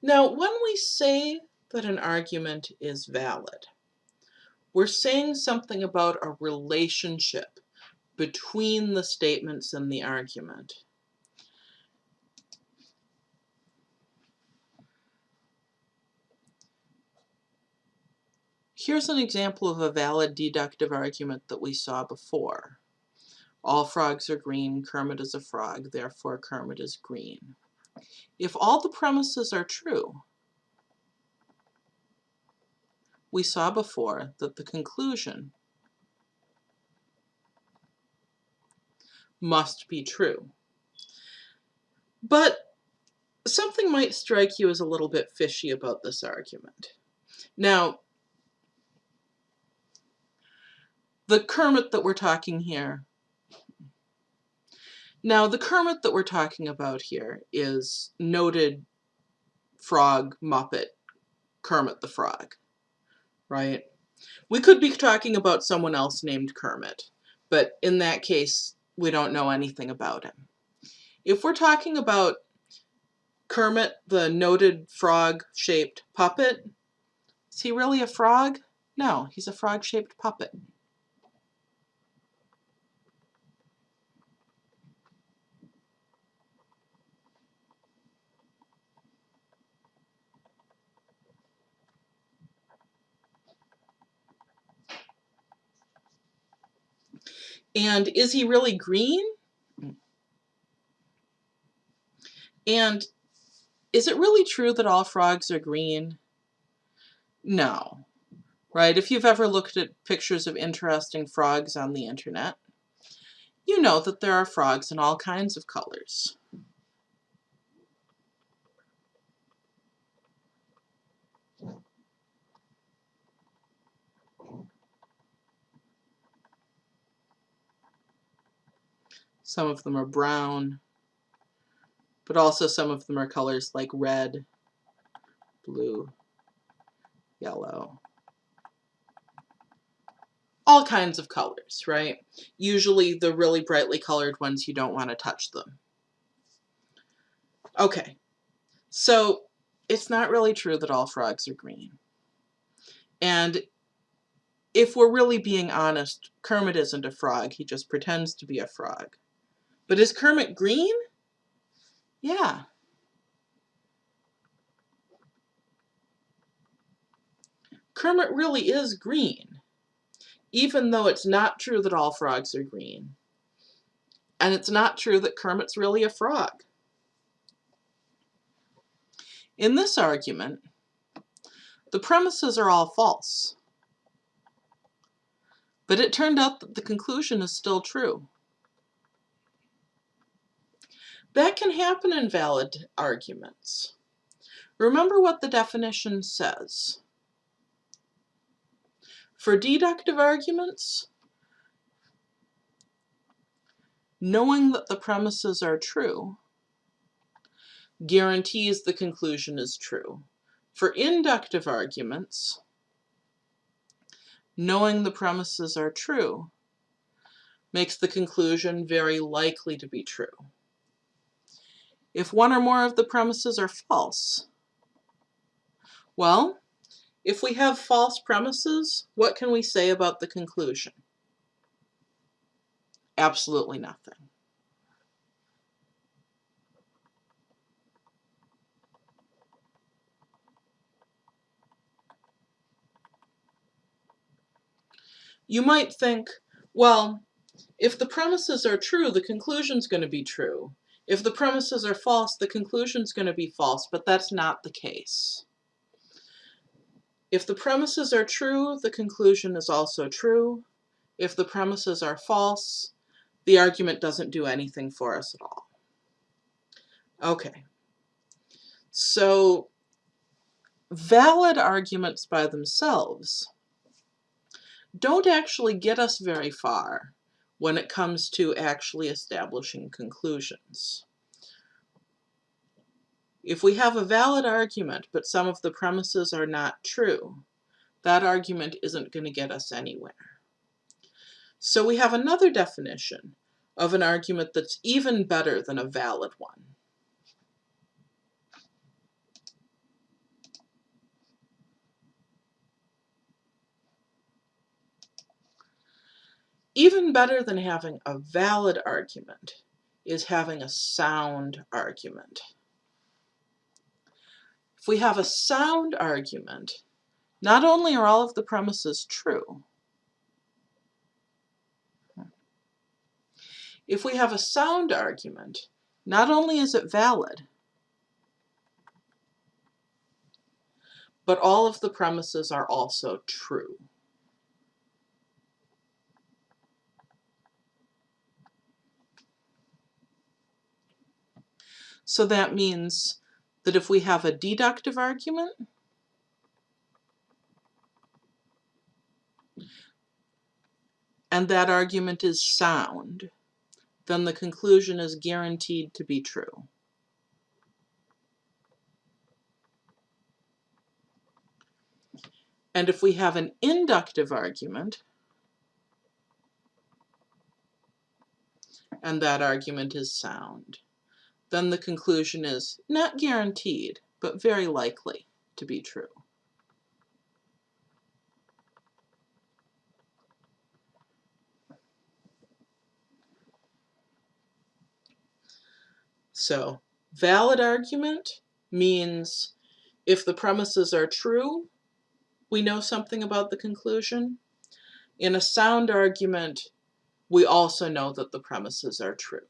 Now, when we say that an argument is valid, we're saying something about a relationship between the statements in the argument. Here's an example of a valid deductive argument that we saw before. All frogs are green, Kermit is a frog, therefore Kermit is green. If all the premises are true, we saw before that the conclusion must be true. But something might strike you as a little bit fishy about this argument. Now, the Kermit that we're talking here now, the Kermit that we're talking about here is noted frog Muppet Kermit the Frog, right? We could be talking about someone else named Kermit, but in that case, we don't know anything about him. If we're talking about Kermit, the noted frog-shaped puppet, is he really a frog? No, he's a frog-shaped puppet. And is he really green? And is it really true that all frogs are green? No, right? If you've ever looked at pictures of interesting frogs on the internet, you know that there are frogs in all kinds of colors. Some of them are brown, but also some of them are colors like red, blue, yellow. All kinds of colors, right? Usually the really brightly colored ones, you don't want to touch them. Okay, so it's not really true that all frogs are green. And if we're really being honest, Kermit isn't a frog, he just pretends to be a frog. But is Kermit green? Yeah. Kermit really is green, even though it's not true that all frogs are green. And it's not true that Kermit's really a frog. In this argument, the premises are all false. But it turned out that the conclusion is still true. That can happen in valid arguments. Remember what the definition says. For deductive arguments, knowing that the premises are true guarantees the conclusion is true. For inductive arguments, knowing the premises are true makes the conclusion very likely to be true if one or more of the premises are false? Well, if we have false premises, what can we say about the conclusion? Absolutely nothing. You might think, well, if the premises are true, the conclusion's going to be true. If the premises are false, the conclusion is going to be false, but that's not the case. If the premises are true, the conclusion is also true. If the premises are false, the argument doesn't do anything for us at all. Okay, so valid arguments by themselves don't actually get us very far when it comes to actually establishing conclusions. If we have a valid argument, but some of the premises are not true, that argument isn't going to get us anywhere. So we have another definition of an argument that's even better than a valid one. Even better than having a valid argument is having a sound argument. If we have a sound argument, not only are all of the premises true, if we have a sound argument, not only is it valid, but all of the premises are also true. So that means that if we have a deductive argument, and that argument is sound, then the conclusion is guaranteed to be true. And if we have an inductive argument, and that argument is sound, then the conclusion is not guaranteed, but very likely to be true. So, valid argument means if the premises are true, we know something about the conclusion. In a sound argument, we also know that the premises are true.